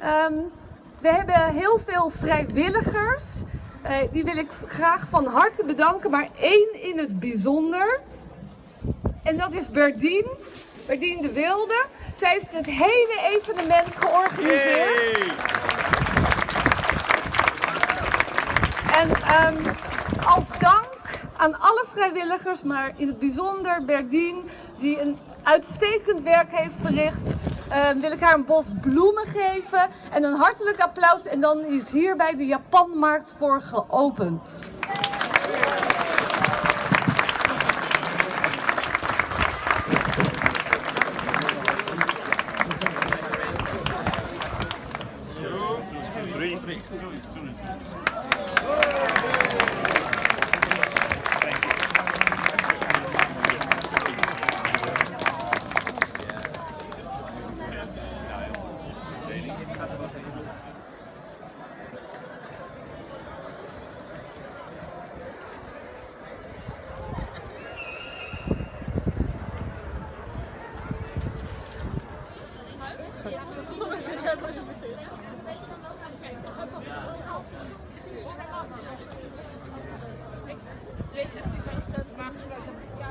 Ehm, we hebben heel veel vrijwilligers. Eh, die wil ik graag van harte bedanken, maar één in het bijzonder. En dat is Berdien, Berdien de Wilde. Zij heeft het hele evenement georganiseerd. En ehm, als dank aan alle vrijwilligers, maar in het bijzonder Berdien, die een uitstekend werk heeft verricht. Eh, wil ik haar een bos bloemen geven en een hartelijk applaus. En dan is hierbij de Japanmarkt voor geopend. Je weet echt het.